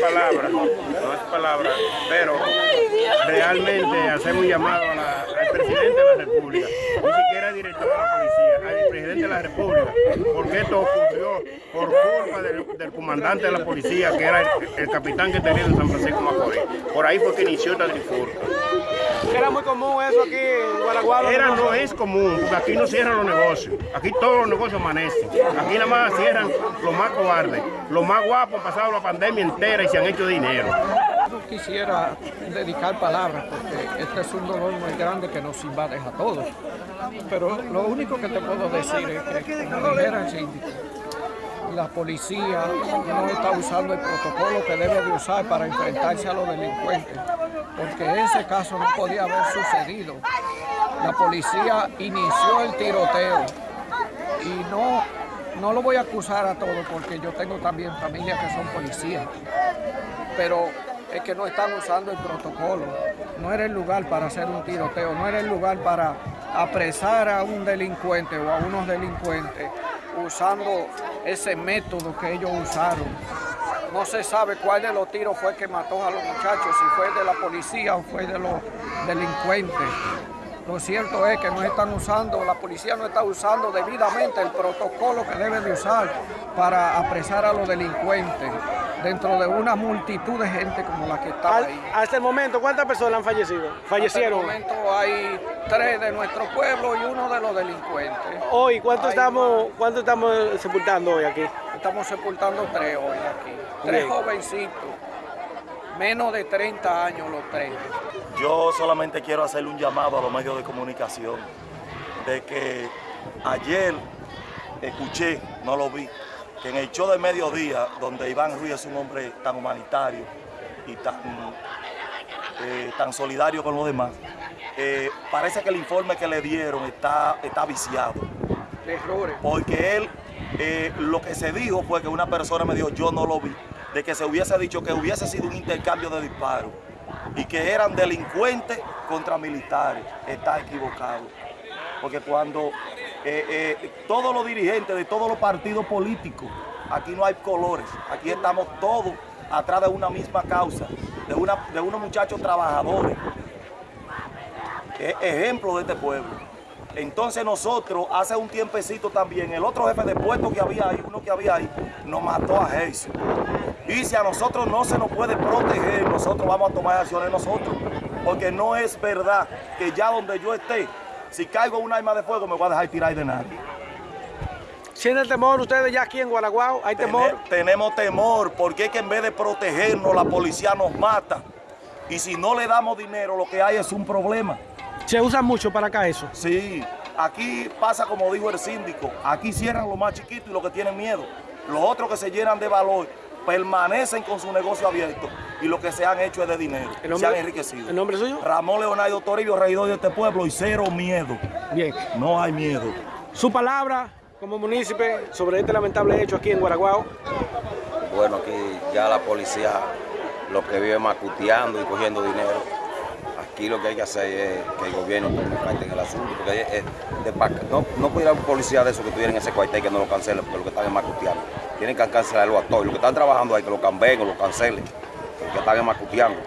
palabra, no es palabra, pero realmente hacemos un llamado a la presidente de la República, ni siquiera director de la policía, al presidente de la República, porque esto ocurrió por culpa del, comandante de la policía, que era el, capitán que tenía en San Francisco Macorís. Por ahí fue que inició esta trifulca. ¿Era muy común eso aquí en Guaraguao? Era, no es común, porque aquí no cierran los negocios. Aquí todos los negocios amanecen. Aquí nada más cierran los más cobardes. Los más guapos han pasado la pandemia entera y se han hecho dinero. No quisiera dedicar palabras porque este es un dolor muy grande que nos invade a todos. Pero lo único que te puedo decir es que, como dijera la policía no está usando el protocolo que debe de usar para enfrentarse a los delincuentes, porque ese caso no podía haber sucedido. La policía inició el tiroteo y no, no lo voy a acusar a todos porque yo tengo también familias que son policías, pero es que no están usando el protocolo. No era el lugar para hacer un tiroteo, no era el lugar para apresar a un delincuente o a unos delincuentes usando ese método que ellos usaron. No se sabe cuál de los tiros fue que mató a los muchachos, si fue de la policía o fue de los delincuentes. Lo cierto es que no están usando, la policía no está usando debidamente el protocolo que debe de usar para apresar a los delincuentes dentro de una multitud de gente como la que está ahí. Hasta el momento, ¿cuántas personas han fallecido? Fallecieron. Hasta el momento hay tres de nuestro pueblo y uno de los delincuentes. Hoy, ¿cuánto, estamos, ¿cuánto estamos sepultando hoy aquí? Estamos sepultando tres hoy aquí. Tres jovencitos, menos de 30 años los tres. Yo solamente quiero hacerle un llamado a los medios de comunicación de que ayer escuché, no lo vi, que en el show de mediodía, donde Iván Ruiz es un hombre tan humanitario y tan, eh, tan solidario con los demás, eh, parece que el informe que le dieron está, está viciado. Errores. Porque él, eh, lo que se dijo fue que una persona me dijo, yo no lo vi, de que se hubiese dicho que hubiese sido un intercambio de disparos y que eran delincuentes contra militares. Está equivocado. Porque cuando eh, eh, todos los dirigentes de todos los partidos políticos, aquí no hay colores, aquí estamos todos atrás de una misma causa, de, una, de unos muchachos trabajadores, ejemplo de este pueblo. Entonces nosotros, hace un tiempecito también, el otro jefe de puesto que había ahí, uno que había ahí, nos mató a Jesús. Y si a nosotros no se nos puede proteger, nosotros vamos a tomar acciones nosotros. Porque no es verdad que ya donde yo esté, si caigo un arma de fuego me voy a dejar tirar de nadie. ¿Sienten temor ustedes ya aquí en Guaraguao? ¿Hay temor? tenemos temor porque es que en vez de protegernos la policía nos mata. Y si no le damos dinero lo que hay es un problema. ¿Se usa mucho para acá eso? Sí, aquí pasa como dijo el síndico, aquí cierran los más chiquitos y los que tienen miedo. Los otros que se llenan de valor permanecen con su negocio abierto y lo que se han hecho es de dinero, se han enriquecido. ¿El nombre suyo? Ramón Leonardo Toribio, regidor de este pueblo y cero miedo. Bien. No hay miedo. Su palabra como munícipe sobre este lamentable hecho aquí en Guaraguao. Bueno, aquí ya la policía lo que vive macuteando y cogiendo dinero. Aquí lo que hay que hacer es que el gobierno tome parte en el asunto, porque es de, no, no puede ir a un policía de esos que tuvieran ese cuartel que no lo cancelen, porque lo que están es macuteando tienen que cancelarlo a todos. Los que están trabajando ahí, que lo cambien o lo cancelen, que están macuteando.